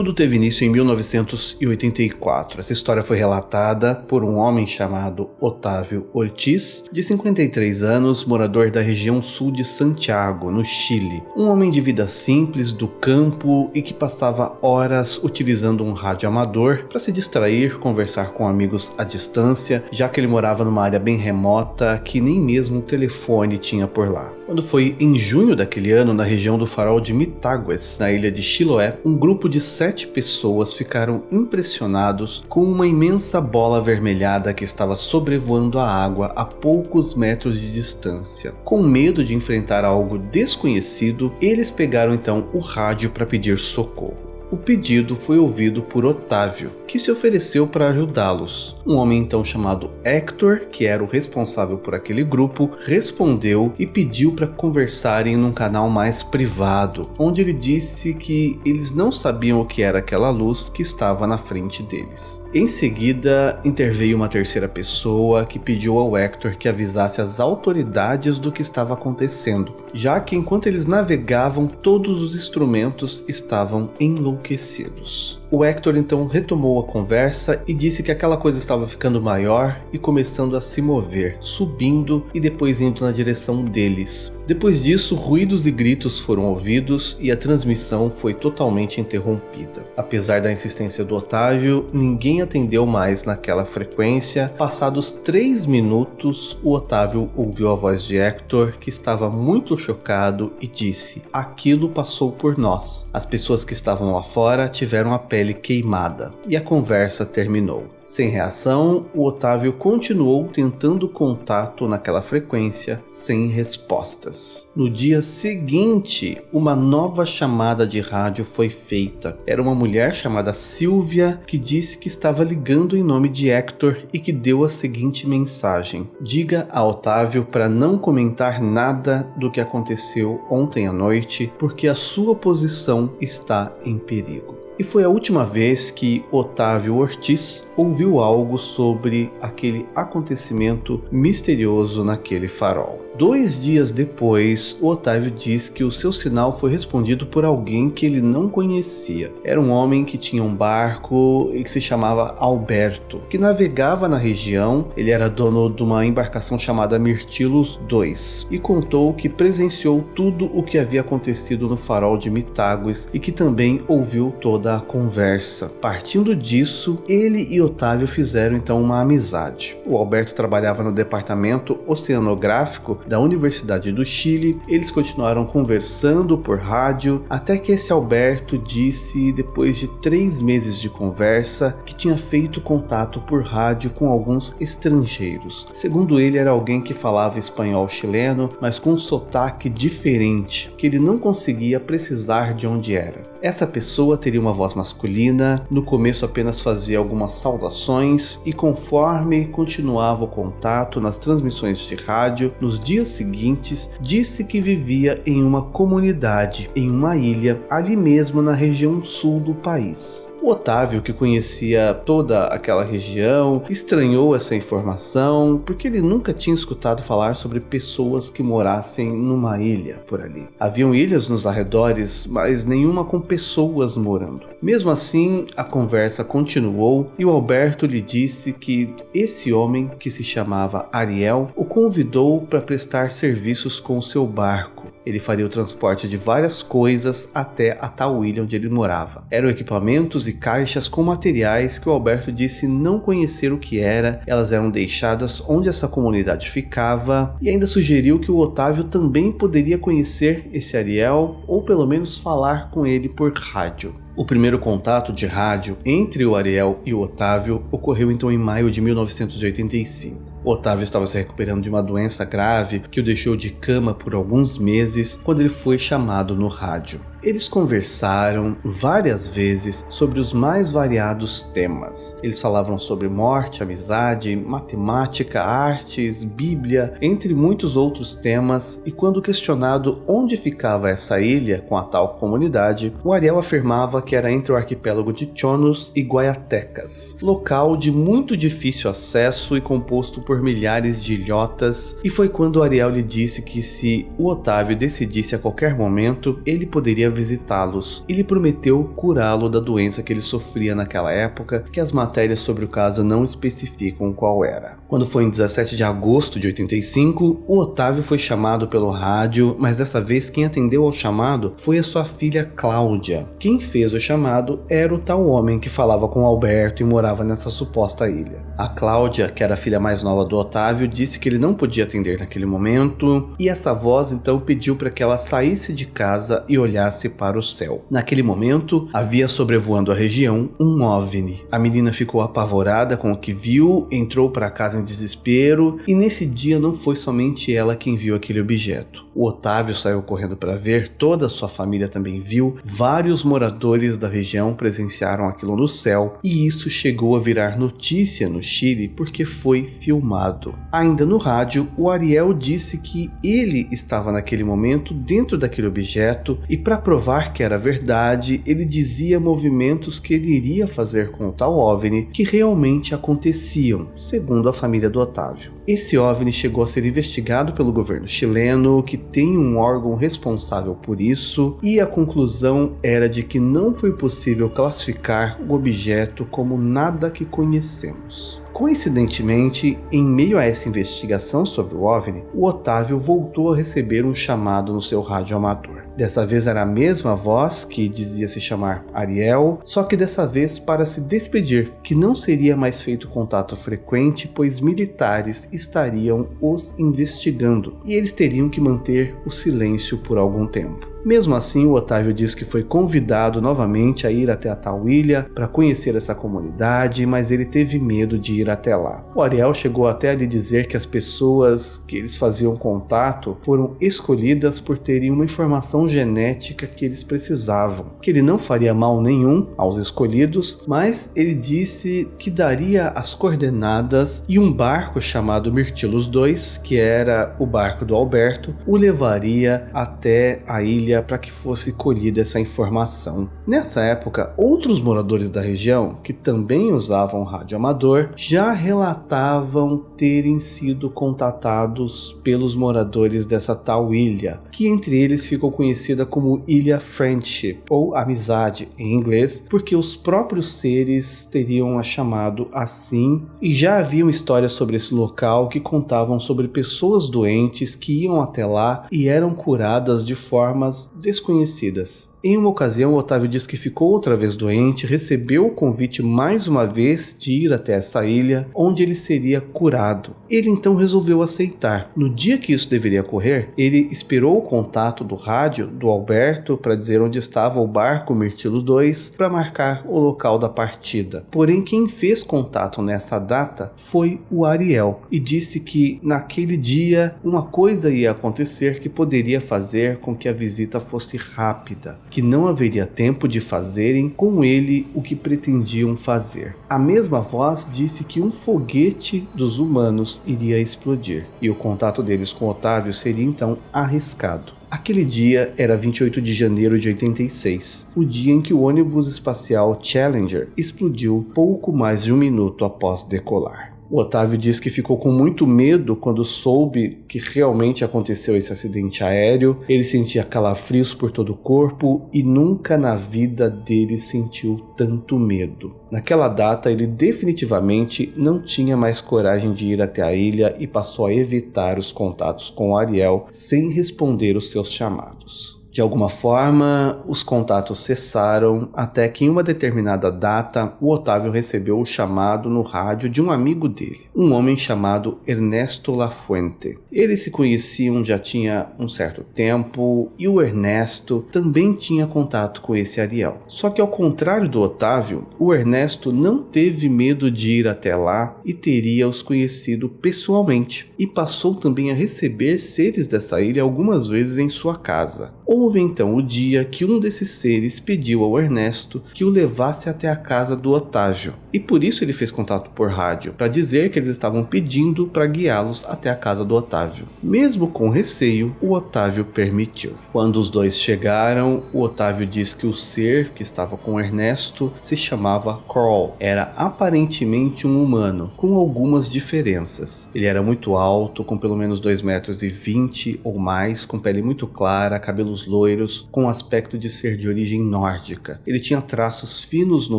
Tudo teve início em 1984. Essa história foi relatada por um homem chamado Otávio Ortiz, de 53 anos, morador da região sul de Santiago, no Chile. Um homem de vida simples, do campo e que passava horas utilizando um rádio amador para se distrair, conversar com amigos à distância, já que ele morava numa área bem remota que nem mesmo um telefone tinha por lá. Quando foi em junho daquele ano, na região do farol de Mitagues, na ilha de Chiloé, um grupo de sete pessoas ficaram impressionados com uma imensa bola avermelhada que estava sobrevoando a água a poucos metros de distância. Com medo de enfrentar algo desconhecido, eles pegaram então o rádio para pedir socorro. O pedido foi ouvido por Otávio, que se ofereceu para ajudá-los. Um homem então chamado Hector, que era o responsável por aquele grupo, respondeu e pediu para conversarem num canal mais privado, onde ele disse que eles não sabiam o que era aquela luz que estava na frente deles. Em seguida, interveio uma terceira pessoa que pediu ao Hector que avisasse as autoridades do que estava acontecendo, já que enquanto eles navegavam, todos os instrumentos estavam enlouquecidos. O Hector então retomou a conversa e disse que aquela coisa estava ficando maior e começando a se mover, subindo e depois indo na direção deles. Depois disso, ruídos e gritos foram ouvidos e a transmissão foi totalmente interrompida. Apesar da insistência do Otávio, ninguém atendeu mais naquela frequência. Passados três minutos, o Otávio ouviu a voz de Hector, que estava muito chocado, e disse: Aquilo passou por nós. As pessoas que estavam lá fora tiveram a pele pele queimada, e a conversa terminou. Sem reação, o Otávio continuou tentando contato naquela frequência, sem respostas. No dia seguinte, uma nova chamada de rádio foi feita. Era uma mulher chamada Silvia que disse que estava ligando em nome de Hector e que deu a seguinte mensagem: Diga a Otávio para não comentar nada do que aconteceu ontem à noite, porque a sua posição está em perigo e foi a última vez que Otávio Ortiz ouviu algo sobre aquele acontecimento misterioso naquele farol. Dois dias depois, Otávio diz que o seu sinal foi respondido por alguém que ele não conhecia. Era um homem que tinha um barco e que se chamava Alberto, que navegava na região. Ele era dono de uma embarcação chamada Mirtilos II e contou que presenciou tudo o que havia acontecido no farol de Mitágues e que também ouviu toda a conversa. Partindo disso, ele e Otávio fizeram então uma amizade. O Alberto trabalhava no departamento oceanográfico da Universidade do Chile. Eles continuaram conversando por rádio até que esse Alberto disse, depois de três meses de conversa, que tinha feito contato por rádio com alguns estrangeiros. Segundo ele, era alguém que falava espanhol chileno, mas com um sotaque diferente, que ele não conseguia precisar de onde era. Essa pessoa teria uma voz masculina, no começo apenas fazia algumas saudações e conforme continuava o contato nas transmissões de rádio, nos dias seguintes, disse que vivia em uma comunidade, em uma ilha, ali mesmo na região sul do país. O Otávio, que conhecia toda aquela região, estranhou essa informação porque ele nunca tinha escutado falar sobre pessoas que morassem numa ilha por ali. Haviam ilhas nos arredores, mas nenhuma com pessoas morando. Mesmo assim, a conversa continuou e o Alberto lhe disse que esse homem, que se chamava Ariel, o convidou para prestar serviços com seu barco. Ele faria o transporte de várias coisas até a tal ilha onde ele morava. Eram equipamentos e caixas com materiais que o Alberto disse não conhecer o que era, elas eram deixadas onde essa comunidade ficava e ainda sugeriu que o Otávio também poderia conhecer esse Ariel ou pelo menos falar com ele por rádio. O primeiro contato de rádio entre o Ariel e o Otávio ocorreu então em maio de 1985. Otávio estava se recuperando de uma doença grave que o deixou de cama por alguns meses quando ele foi chamado no rádio. Eles conversaram várias vezes sobre os mais variados temas. Eles falavam sobre morte, amizade, matemática, artes, Bíblia, entre muitos outros temas, e quando questionado onde ficava essa ilha com a tal comunidade, o Ariel afirmava que era entre o arquipélago de Chonos e Guaiatecas, local de muito difícil acesso e composto por milhares de ilhotas, e foi quando o Ariel lhe disse que se o Otávio decidisse a qualquer momento, ele poderia visitá-los e lhe prometeu curá-lo da doença que ele sofria naquela época, que as matérias sobre o caso não especificam qual era. Quando foi em 17 de agosto de 85, o Otávio foi chamado pelo rádio, mas dessa vez quem atendeu ao chamado foi a sua filha Cláudia. Quem fez o chamado era o tal homem que falava com Alberto e morava nessa suposta ilha. A Cláudia, que era a filha mais nova do Otávio, disse que ele não podia atender naquele momento, e essa voz então pediu para que ela saísse de casa e olhasse para o céu. Naquele momento, havia sobrevoando a região um OVNI. A menina ficou apavorada com o que viu, entrou para casa em desespero, e nesse dia não foi somente ela quem viu aquele objeto. O Otávio saiu correndo para ver, toda a sua família também viu, vários moradores da região presenciaram aquilo no céu, e isso chegou a virar notícia no Chile porque foi filmado. Ainda no rádio, o Ariel disse que ele estava naquele momento dentro daquele objeto e para provar que era verdade, ele dizia movimentos que ele iria fazer com o tal OVNI que realmente aconteciam, segundo a família do Otávio. Esse OVNI chegou a ser investigado pelo governo chileno, que tem um órgão responsável por isso, e a conclusão era de que não foi possível classificar o objeto como nada que conhecemos. Coincidentemente, em meio a essa investigação sobre o OVNI, o Otávio voltou a receber um chamado no seu rádio amador. Dessa vez era a mesma voz que dizia se chamar Ariel, só que dessa vez para se despedir, que não seria mais feito contato frequente, pois militares estariam os investigando e eles teriam que manter o silêncio por algum tempo. Mesmo assim, o Otávio diz que foi convidado novamente a ir até a tal ilha para conhecer essa comunidade, mas ele teve medo de ir até lá. O Ariel chegou até a lhe dizer que as pessoas que eles faziam contato foram escolhidas por terem uma informação genética que eles precisavam, que ele não faria mal nenhum aos escolhidos, mas ele disse que daria as coordenadas e um barco chamado Mirtilos II, que era o barco do Alberto, o levaria até a ilha família para que fosse colhida essa informação. Nessa época, outros moradores da região, que também usavam rádio amador, já relatavam terem sido contatados pelos moradores dessa tal ilha, que entre eles ficou conhecida como Ilha Friendship, ou Amizade em inglês, porque os próprios seres teriam a chamado assim, e já haviam histórias sobre esse local que contavam sobre pessoas doentes que iam até lá e eram curadas de formas desconhecidas. Em uma ocasião, Otávio diz que ficou outra vez doente, recebeu o convite mais uma vez de ir até essa ilha, onde ele seria curado. Ele então resolveu aceitar. No dia que isso deveria ocorrer, ele esperou o contato do rádio do Alberto para dizer onde estava o barco Mirtilo 2 para marcar o local da partida. Porém, quem fez contato nessa data foi o Ariel e disse que naquele dia uma coisa ia acontecer que poderia fazer com que a visita fosse rápida que não haveria tempo de fazerem com ele o que pretendiam fazer. A mesma voz disse que um foguete dos humanos iria explodir, e o contato deles com Otávio seria então arriscado. Aquele dia era 28 de janeiro de 86, o dia em que o ônibus espacial Challenger explodiu pouco mais de um minuto após decolar. O Otávio diz que ficou com muito medo quando soube que realmente aconteceu esse acidente aéreo. Ele sentia calafrios por todo o corpo e nunca na vida dele sentiu tanto medo. Naquela data, ele definitivamente não tinha mais coragem de ir até a ilha e passou a evitar os contatos com Ariel sem responder os seus chamados. De alguma forma, os contatos cessaram até que em uma determinada data o Otávio recebeu o chamado no rádio de um amigo dele, um homem chamado Ernesto Lafuente. Eles se conheciam já tinha um certo tempo e o Ernesto também tinha contato com esse Ariel. Só que ao contrário do Otávio, o Ernesto não teve medo de ir até lá e teria os conhecido pessoalmente e passou também a receber seres dessa ilha algumas vezes em sua casa. Ou Houve então o dia que um desses seres pediu ao Ernesto que o levasse até a casa do Otávio. E por isso ele fez contato por rádio, para dizer que eles estavam pedindo para guiá-los até a casa do Otávio. Mesmo com receio, o Otávio permitiu. Quando os dois chegaram, o Otávio disse que o ser que estava com Ernesto se chamava Carl. Era aparentemente um humano, com algumas diferenças. Ele era muito alto, com pelo menos 2 metros 20 ou mais, com pele muito clara, cabelos loiros, com aspecto de ser de origem nórdica. Ele tinha traços finos no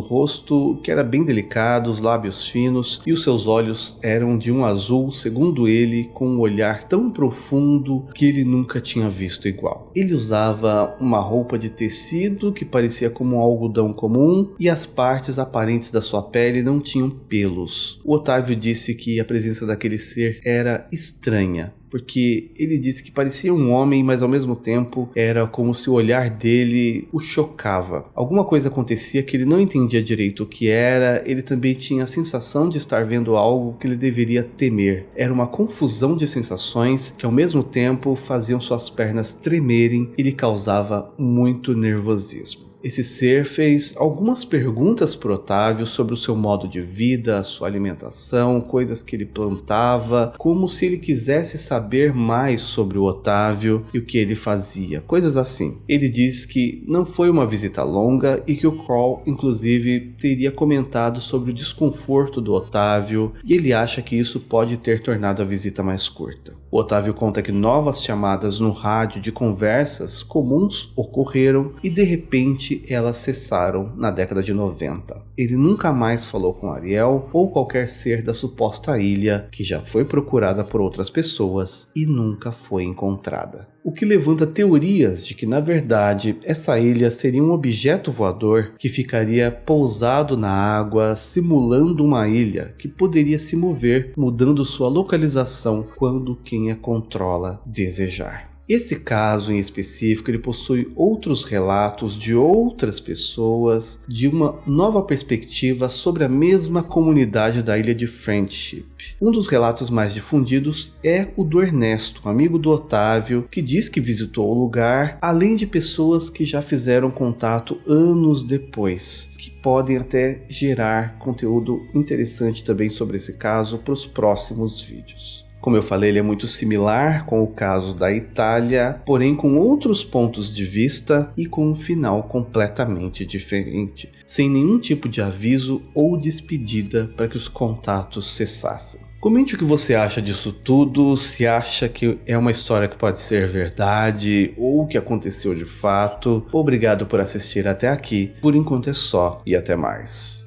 rosto, que era bem delicado, os lábios finos, e os seus olhos eram de um azul, segundo ele, com um olhar tão profundo que ele nunca tinha visto igual. Ele usava uma roupa de tecido que parecia como um algodão comum e as partes aparentes da sua pele não tinham pelos. O Otávio disse que a presença daquele ser era estranha, porque ele disse que parecia um homem, mas ao mesmo tempo era como se o olhar dele o chocava. Alguma coisa acontecia que ele não entendia direito o que era, ele também tinha a sensação de estar vendo algo que ele deveria temer. Era uma confusão de sensações que ao mesmo tempo faziam suas pernas tremerem e lhe causava muito nervosismo. Esse ser fez algumas perguntas para Otávio sobre o seu modo de vida, sua alimentação, coisas que ele plantava, como se ele quisesse saber mais sobre o Otávio e o que ele fazia, coisas assim. Ele diz que não foi uma visita longa e que o Crawl, inclusive, teria comentado sobre o desconforto do Otávio e ele acha que isso pode ter tornado a visita mais curta. O Otávio conta que novas chamadas no rádio de conversas comuns ocorreram e de repente elas cessaram na década de 90. Ele nunca mais falou com Ariel ou qualquer ser da suposta ilha que já foi procurada por outras pessoas e nunca foi encontrada. O que levanta teorias de que, na verdade, essa ilha seria um objeto voador que ficaria pousado na água, simulando uma ilha que poderia se mover, mudando sua localização quando quem a controla desejar. Esse caso em específico ele possui outros relatos de outras pessoas de uma nova perspectiva sobre a mesma comunidade da ilha de Friendship. Um dos relatos mais difundidos é o do Ernesto, amigo do Otávio, que diz que visitou o lugar, além de pessoas que já fizeram contato anos depois, que podem até gerar conteúdo interessante também sobre esse caso para os próximos vídeos. Como eu falei, ele é muito similar com o caso da Itália, porém com outros pontos de vista e com um final completamente diferente, sem nenhum tipo de aviso ou despedida para que os contatos cessassem. Comente o que você acha disso tudo, se acha que é uma história que pode ser verdade ou que aconteceu de fato. Obrigado por assistir até aqui, por enquanto é só e até mais.